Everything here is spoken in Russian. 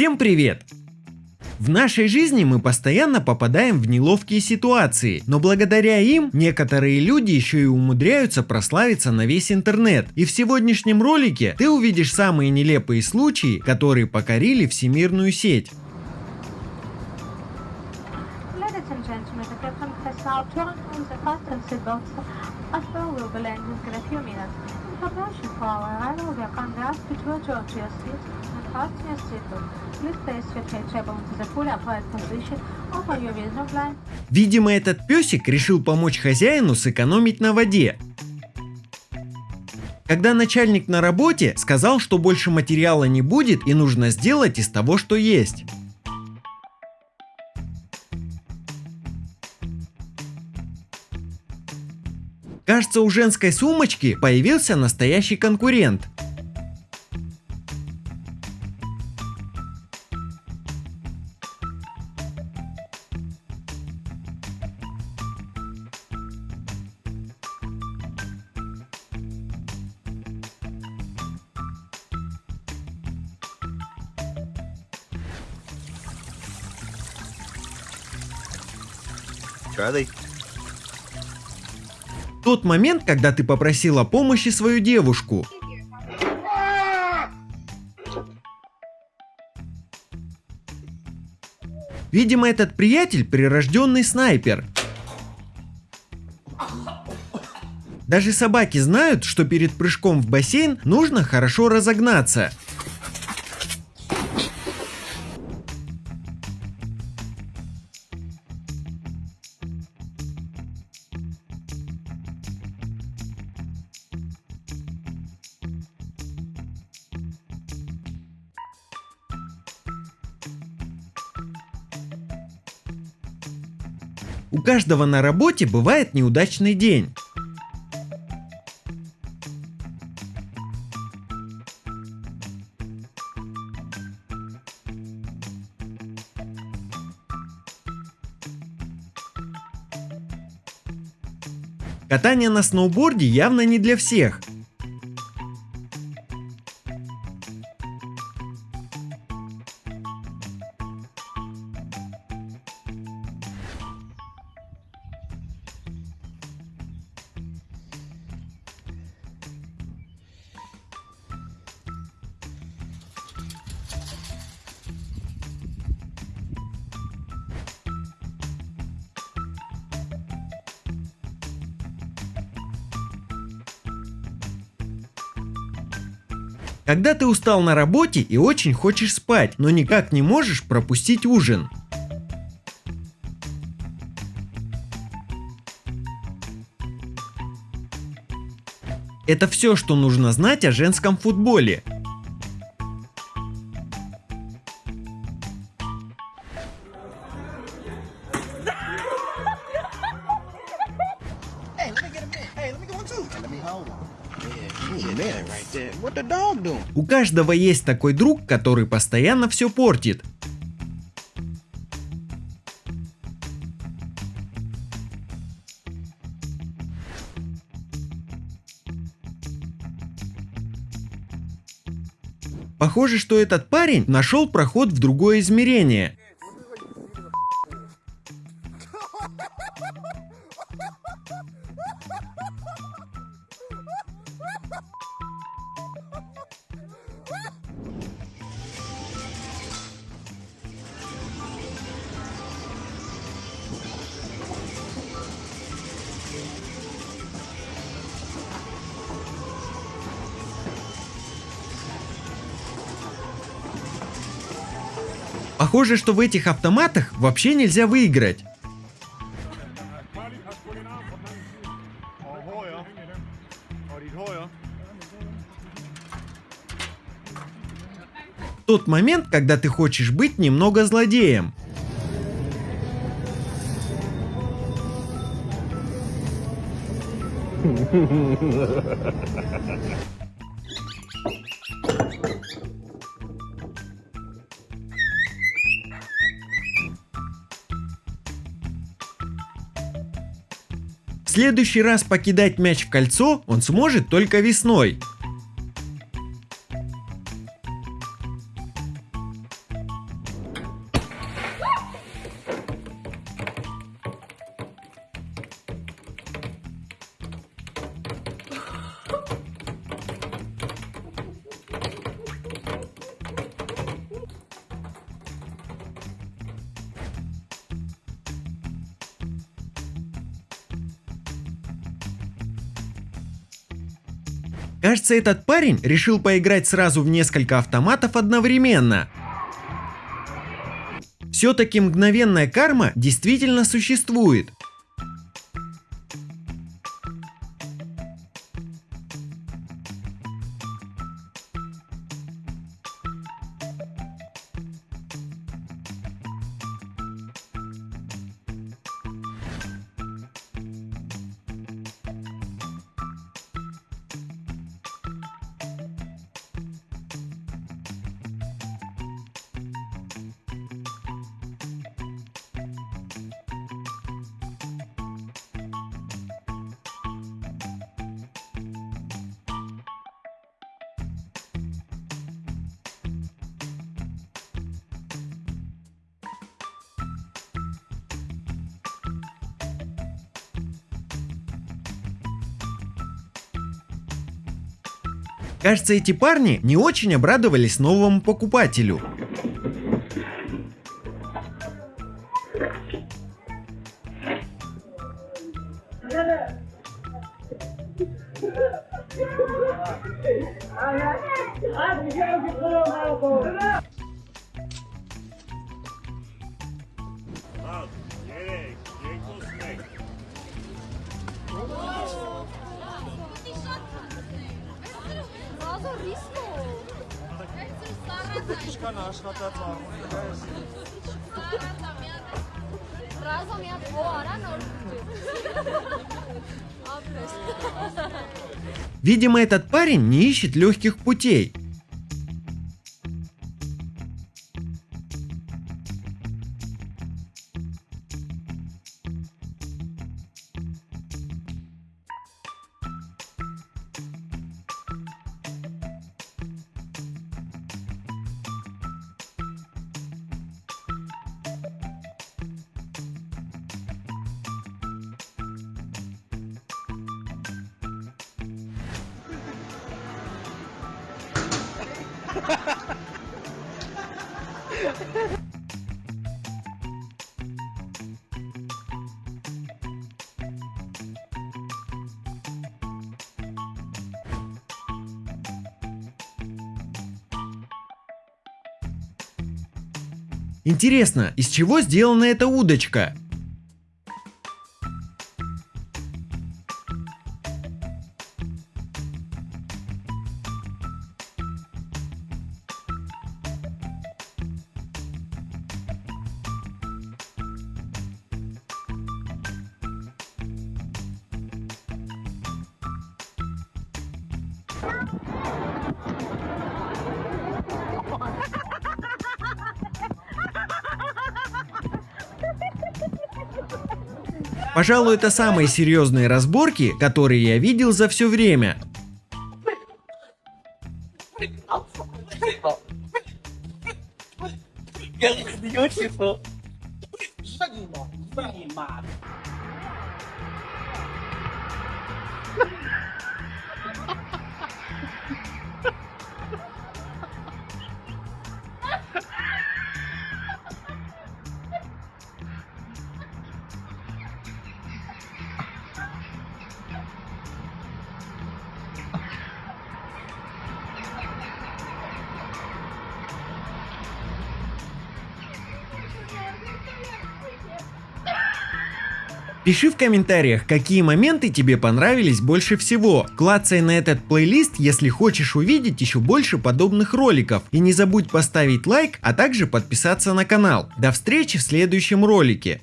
Всем привет! В нашей жизни мы постоянно попадаем в неловкие ситуации, но благодаря им некоторые люди еще и умудряются прославиться на весь интернет. И в сегодняшнем ролике ты увидишь самые нелепые случаи, которые покорили всемирную сеть. Ladies and gentlemen, the captain has now turned on the fasten seatbelts. As well, we'll be landing in a few minutes. In preparation for our arrival, we to adjourn to your seat and wisdom line, Видимо, этот песик решил помочь хозяину сэкономить на воде. Когда начальник на работе сказал, что больше материала не будет и нужно сделать из того, что есть. Кажется, у женской сумочки появился настоящий конкурент. Charlie. Тот момент, когда ты попросила помощи свою девушку. Видимо, этот приятель прирожденный снайпер. Даже собаки знают, что перед прыжком в бассейн нужно хорошо разогнаться. У каждого на работе бывает неудачный день. Катание на сноуборде явно не для всех. Когда ты устал на работе и очень хочешь спать, но никак не можешь пропустить ужин. Это все, что нужно знать о женском футболе. У каждого есть такой друг, который постоянно все портит. Похоже, что этот парень нашел проход в другое измерение. Похоже, что в этих автоматах вообще нельзя выиграть. Тот момент, когда ты хочешь быть немного злодеем. Следующий раз покидать мяч в кольцо он сможет только весной. Кажется, этот парень решил поиграть сразу в несколько автоматов одновременно. Все-таки мгновенная карма действительно существует. Кажется, эти парни не очень обрадовались новому покупателю. Razom ja o arano. Видимо, этот парень не ищет легких путей. Интересно, из чего сделана эта удочка? Пожалуй, это самые серьезные разборки, которые я видел за все время. Пиши в комментариях, какие моменты тебе понравились больше всего. Клацай на этот плейлист, если хочешь увидеть еще больше подобных роликов. И не забудь поставить лайк, а также подписаться на канал. До встречи в следующем ролике.